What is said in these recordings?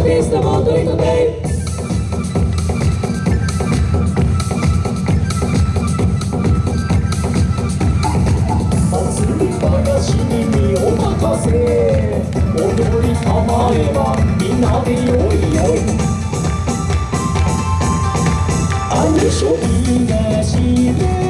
artista volta lì con te I'm sure you're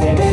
Amen.